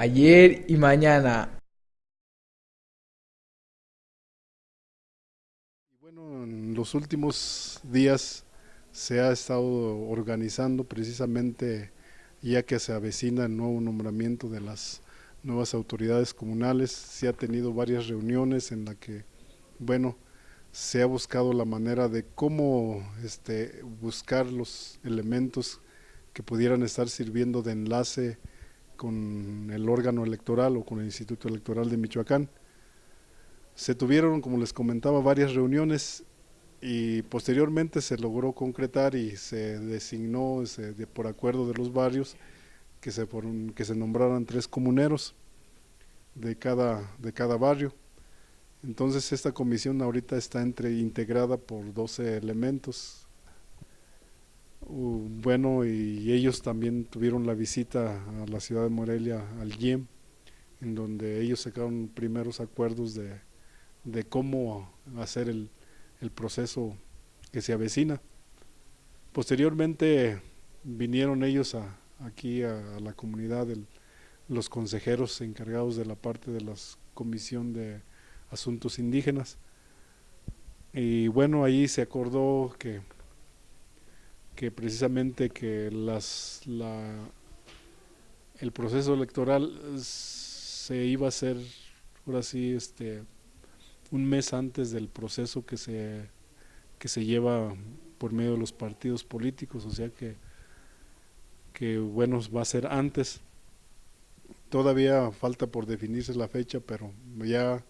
ayer y mañana. Bueno, en los últimos días se ha estado organizando precisamente ya que se avecina el nuevo nombramiento de las nuevas autoridades comunales, se ha tenido varias reuniones en las que, bueno, se ha buscado la manera de cómo este, buscar los elementos que pudieran estar sirviendo de enlace con el órgano electoral o con el Instituto Electoral de Michoacán. Se tuvieron, como les comentaba, varias reuniones y posteriormente se logró concretar y se designó por acuerdo de los barrios que se, que se nombraran tres comuneros de cada, de cada barrio. Entonces esta comisión ahorita está entre, integrada por 12 elementos. Bueno, y ellos también tuvieron la visita a la ciudad de Morelia, al IEM, en donde ellos sacaron primeros acuerdos de, de cómo hacer el, el proceso que se avecina. Posteriormente vinieron ellos a, aquí a, la comunidad, los consejeros encargados de la parte de la Comisión de Asuntos Indígenas. Y bueno, ahí se acordó que, que precisamente que las, la, el proceso electoral se iba a hacer, ahora sí, este, un mes antes del proceso que se, que se lleva por medio de los partidos políticos, o sea que, que bueno, va a ser antes. Todavía falta por definirse la fecha, pero ya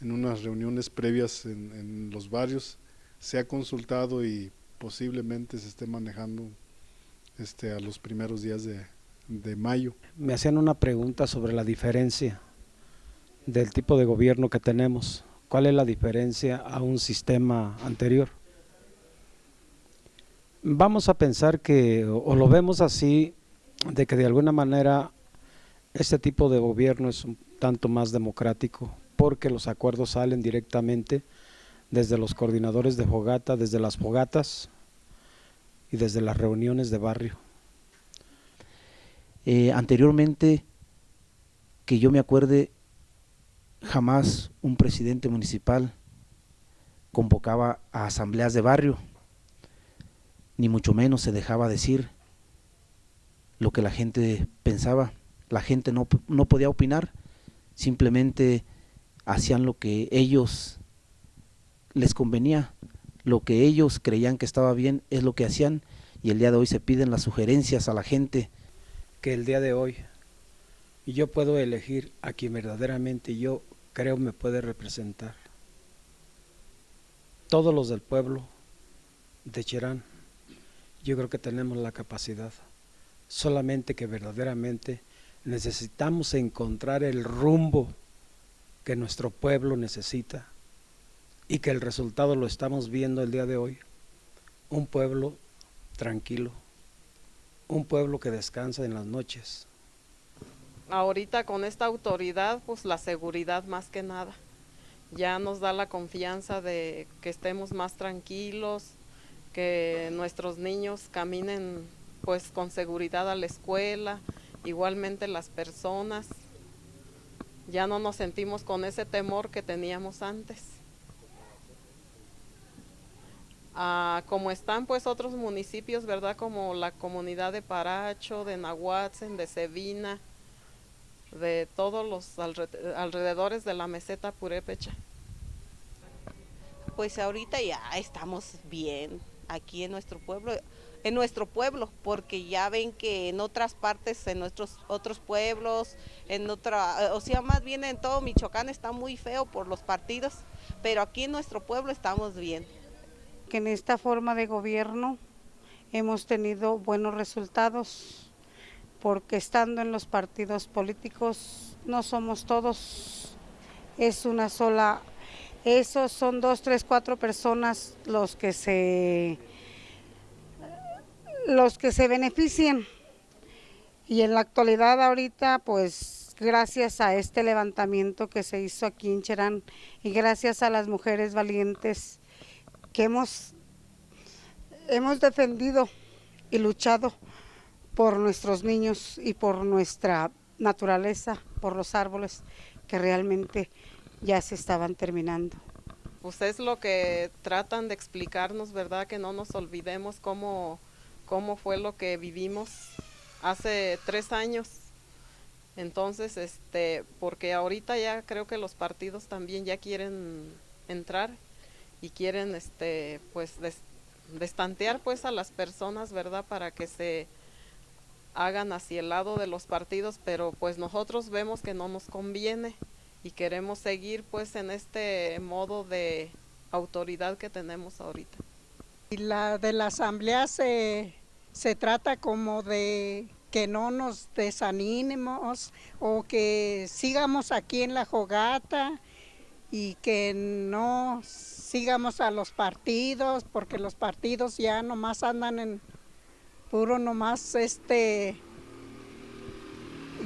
en unas reuniones previas en, en los barrios se ha consultado y posiblemente se esté manejando este, a los primeros días de, de mayo. Me hacían una pregunta sobre la diferencia del tipo de gobierno que tenemos. ¿Cuál es la diferencia a un sistema anterior? Vamos a pensar que, o lo vemos así, de que de alguna manera este tipo de gobierno es un tanto más democrático, porque los acuerdos salen directamente desde los coordinadores de fogata, desde las fogatas y desde las reuniones de barrio. Eh, anteriormente, que yo me acuerde, jamás un presidente municipal convocaba a asambleas de barrio, ni mucho menos se dejaba decir lo que la gente pensaba. La gente no, no podía opinar, simplemente hacían lo que ellos les convenía, lo que ellos creían que estaba bien es lo que hacían y el día de hoy se piden las sugerencias a la gente. Que el día de hoy yo puedo elegir a quien verdaderamente yo creo me puede representar. Todos los del pueblo de Cherán, yo creo que tenemos la capacidad, solamente que verdaderamente necesitamos encontrar el rumbo que nuestro pueblo necesita y que el resultado lo estamos viendo el día de hoy. Un pueblo tranquilo, un pueblo que descansa en las noches, ahorita con esta autoridad, pues la seguridad más que nada. Ya nos da la confianza de que estemos más tranquilos, que nuestros niños caminen pues con seguridad a la escuela, igualmente las personas. Ya no nos sentimos con ese temor que teníamos antes. Ah, como están pues otros municipios, ¿verdad? Como la comunidad de Paracho, de Nahuatzen, de Sevina, de todos los alrededores de la meseta purépecha. Pues ahorita ya estamos bien aquí en nuestro pueblo, en nuestro pueblo, porque ya ven que en otras partes, en nuestros otros pueblos, en otra, o sea, más bien en todo Michoacán está muy feo por los partidos, pero aquí en nuestro pueblo estamos bien. En esta forma de gobierno hemos tenido buenos resultados porque estando en los partidos políticos no somos todos, es una sola, esos son dos, tres, cuatro personas los que se, los que se benefician. Y en la actualidad ahorita, pues gracias a este levantamiento que se hizo aquí en Cherán y gracias a las mujeres valientes que hemos, hemos defendido y luchado por nuestros niños y por nuestra naturaleza, por los árboles que realmente ya se estaban terminando. Pues es lo que tratan de explicarnos, ¿verdad? Que no nos olvidemos cómo, cómo fue lo que vivimos hace tres años. Entonces, este, porque ahorita ya creo que los partidos también ya quieren entrar y quieren, este, pues, destantear pues a las personas, ¿verdad? Para que se hagan hacia el lado de los partidos, pero pues nosotros vemos que no nos conviene y queremos seguir pues en este modo de autoridad que tenemos ahorita. Y la de la asamblea se, se trata como de que no nos desanimemos o que sigamos aquí en la jogata y que no sigamos a los partidos, porque los partidos ya nomás andan en puro nomás este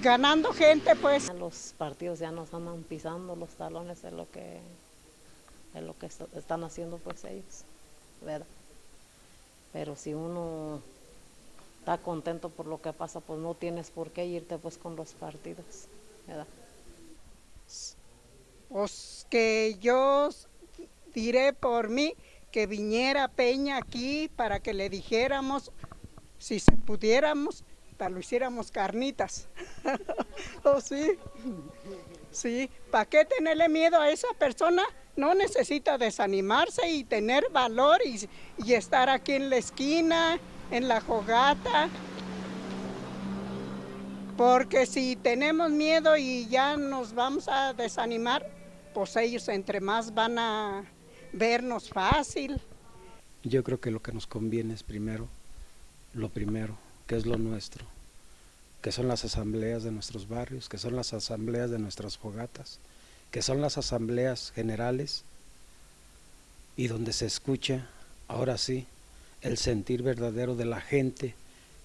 ganando gente pues. Los partidos ya nos andan pisando los talones de lo que de lo que están haciendo pues ellos, ¿verdad? Pero si uno está contento por lo que pasa, pues no tienes por qué irte pues con los partidos, ¿verdad? Pues que yo diré por mí que viniera Peña aquí para que le dijéramos si pudiéramos, para lo hiciéramos carnitas. ¿Oh, sí? Sí, ¿para qué tenerle miedo a esa persona? No necesita desanimarse y tener valor y, y estar aquí en la esquina, en la jogata. Porque si tenemos miedo y ya nos vamos a desanimar, pues ellos entre más van a vernos fácil. Yo creo que lo que nos conviene es primero lo primero, que es lo nuestro, que son las asambleas de nuestros barrios, que son las asambleas de nuestras fogatas, que son las asambleas generales y donde se escucha, ahora sí, el sentir verdadero de la gente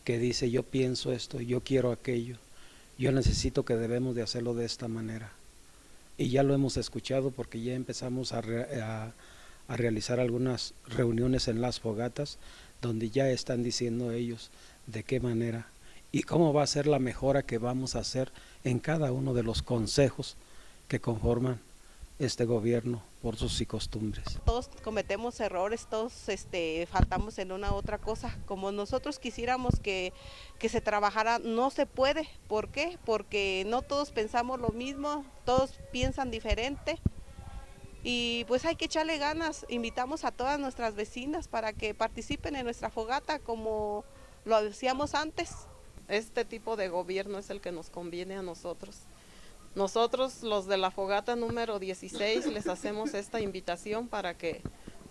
que dice yo pienso esto, yo quiero aquello, yo necesito que debemos de hacerlo de esta manera. Y ya lo hemos escuchado porque ya empezamos a, a realizar algunas reuniones en las fogatas donde ya están diciendo ellos de qué manera y cómo va a ser la mejora que vamos a hacer en cada uno de los consejos que conforman este gobierno por sus y costumbres. Todos cometemos errores, todos este, faltamos en una otra cosa. Como nosotros quisiéramos que, que se trabajara, no se puede. ¿Por qué? Porque no todos pensamos lo mismo, todos piensan diferente y pues hay que echarle ganas. Invitamos a todas nuestras vecinas para que participen en nuestra fogata como lo hacíamos antes. Este tipo de gobierno es el que nos conviene a nosotros. Nosotros, los de la fogata número 16, les hacemos esta invitación para que,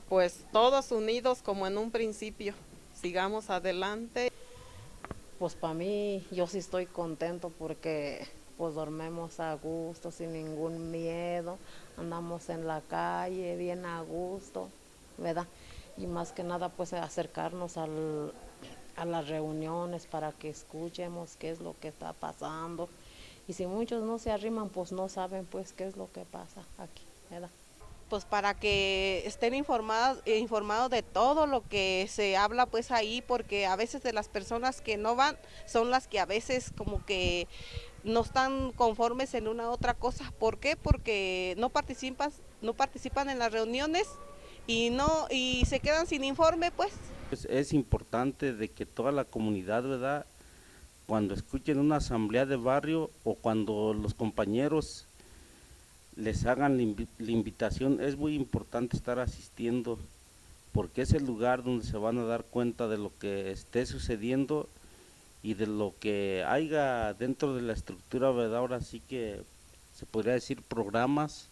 pues, todos unidos como en un principio, sigamos adelante. Pues para mí, yo sí estoy contento porque pues dormimos a gusto, sin ningún miedo, andamos en la calle bien a gusto, ¿verdad? Y más que nada pues acercarnos al, a las reuniones para que escuchemos qué es lo que está pasando. Y si muchos no se arriman, pues no saben pues qué es lo que pasa aquí, ¿verdad? pues para que estén informados, informados de todo lo que se habla pues ahí, porque a veces de las personas que no van son las que a veces como que no están conformes en una otra cosa. ¿Por qué? Porque no participan, no participan en las reuniones y no y se quedan sin informe, pues. pues. Es importante de que toda la comunidad, ¿verdad? Cuando escuchen una asamblea de barrio o cuando los compañeros les hagan la invitación, es muy importante estar asistiendo porque es el lugar donde se van a dar cuenta de lo que esté sucediendo y de lo que haya dentro de la estructura, ¿verdad? Ahora sí que se podría decir programas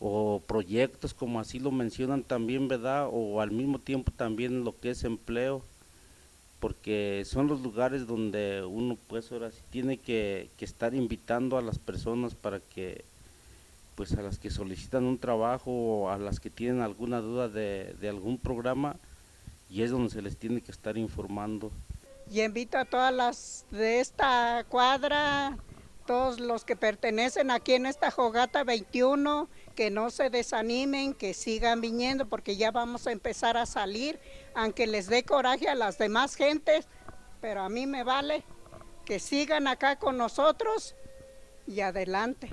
o proyectos, como así lo mencionan también, ¿verdad? O al mismo tiempo también lo que es empleo, porque son los lugares donde uno pues ahora sí tiene que, estar invitando a las personas para que pues a las que solicitan un trabajo o a las que tienen alguna duda de, de algún programa y es donde se les tiene que estar informando. Y invito a todas las de esta cuadra, todos los que pertenecen aquí en esta Jogata 21, que no se desanimen, que sigan viniendo porque ya vamos a empezar a salir, aunque les dé coraje a las demás gentes, pero a mí me vale que sigan acá con nosotros y adelante.